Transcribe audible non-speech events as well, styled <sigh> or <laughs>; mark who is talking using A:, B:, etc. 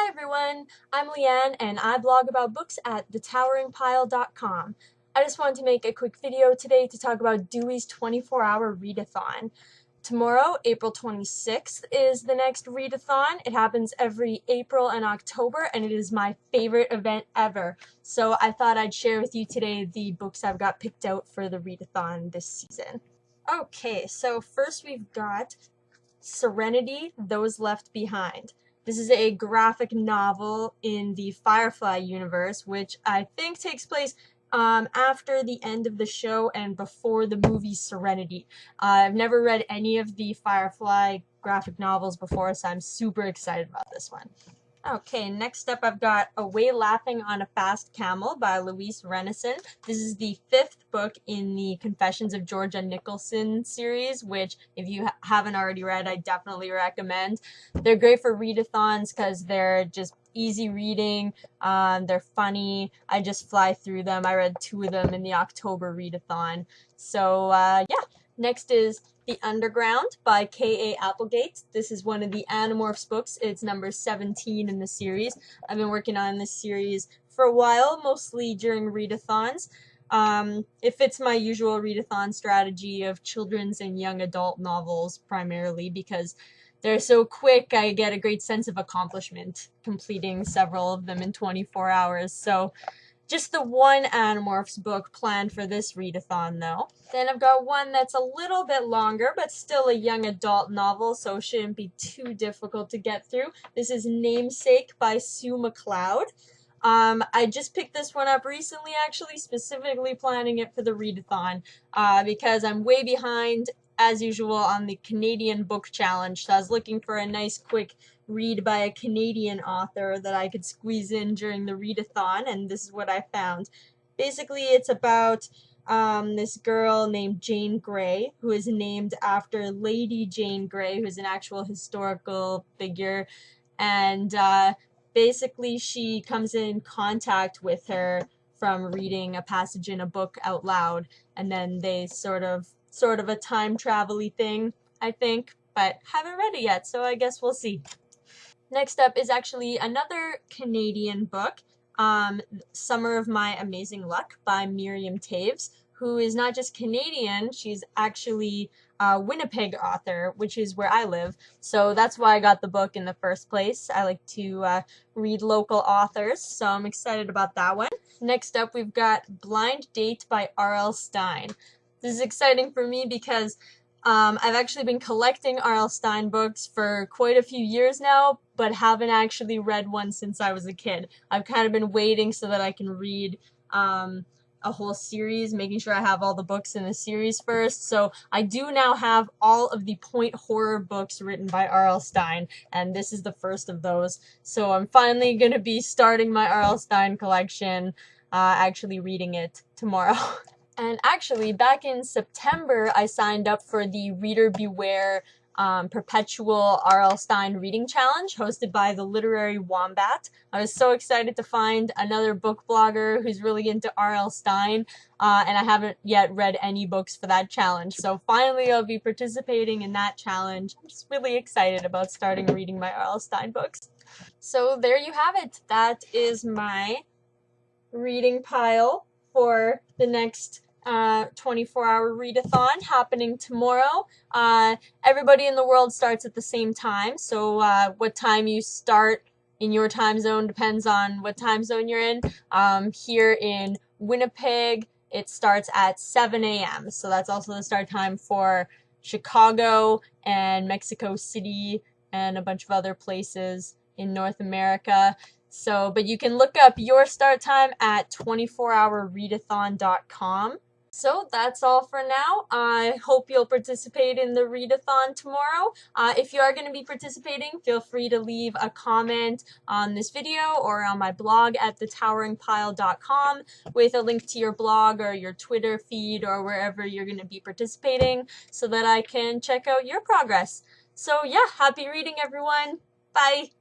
A: Hi everyone, I'm Leanne and I blog about books at thetoweringpile.com. I just wanted to make a quick video today to talk about Dewey's 24-hour readathon. Tomorrow, April 26th, is the next readathon. It happens every April and October and it is my favorite event ever. So I thought I'd share with you today the books I've got picked out for the readathon this season. Okay, so first we've got Serenity, Those Left Behind. This is a graphic novel in the Firefly universe, which I think takes place um, after the end of the show and before the movie Serenity. Uh, I've never read any of the Firefly graphic novels before, so I'm super excited about this one. Okay, next up I've got Away Laughing on a Fast Camel by Louise Rennison. This is the fifth book in the Confessions of Georgia Nicholson series, which if you ha haven't already read, I definitely recommend. They're great for readathons because they're just easy reading. Um, they're funny. I just fly through them. I read two of them in the October readathon. So uh, yeah, next is the Underground by K.A. Applegate. This is one of the Animorphs books. It's number 17 in the series. I've been working on this series for a while, mostly during readathons. Um, it fits my usual readathon strategy of children's and young adult novels primarily because they're so quick, I get a great sense of accomplishment completing several of them in 24 hours. So just the one Animorphs book planned for this readathon, though. Then I've got one that's a little bit longer, but still a young adult novel, so shouldn't be too difficult to get through. This is Namesake by Sue McLeod. Um, I just picked this one up recently, actually, specifically planning it for the readathon, uh, because I'm way behind, as usual, on the Canadian Book Challenge, so I was looking for a nice, quick read by a Canadian author that I could squeeze in during the readathon, and this is what I found. Basically, it's about um, this girl named Jane Grey, who is named after Lady Jane Grey, who's an actual historical figure, and uh, basically she comes in contact with her from reading a passage in a book out loud, and then they sort of sort of a time travel thing, I think, but haven't read it yet, so I guess we'll see. Next up is actually another Canadian book, um, Summer of My Amazing Luck by Miriam Toews, who is not just Canadian, she's actually a Winnipeg author, which is where I live. So that's why I got the book in the first place. I like to uh, read local authors, so I'm excited about that one. Next up, we've got Blind Date by R.L. Stine. This is exciting for me because um, I've actually been collecting R.L. Stine books for quite a few years now, but haven't actually read one since I was a kid. I've kind of been waiting so that I can read um, a whole series, making sure I have all the books in the series first. So I do now have all of the point horror books written by R.L. Stine, and this is the first of those. So I'm finally going to be starting my R.L. Stine collection, uh, actually reading it tomorrow. <laughs> And actually, back in September, I signed up for the Reader Beware um, perpetual R.L. Stine reading challenge hosted by the Literary Wombat. I was so excited to find another book blogger who's really into R.L. Stine, uh, and I haven't yet read any books for that challenge. So finally, I'll be participating in that challenge. I'm just really excited about starting reading my R.L. Stine books. So there you have it. That is my reading pile for the next uh, 24 hour readathon happening tomorrow. Uh, everybody in the world starts at the same time, so uh, what time you start in your time zone depends on what time zone you're in. Um, here in Winnipeg, it starts at 7 a.m., so that's also the start time for Chicago and Mexico City and a bunch of other places in North America. So, but you can look up your start time at 24hourreadathon.com. So that's all for now. I hope you'll participate in the readathon tomorrow. Uh, if you are going to be participating, feel free to leave a comment on this video or on my blog at thetoweringpile.com with a link to your blog or your Twitter feed or wherever you're going to be participating so that I can check out your progress. So yeah, happy reading everyone. Bye.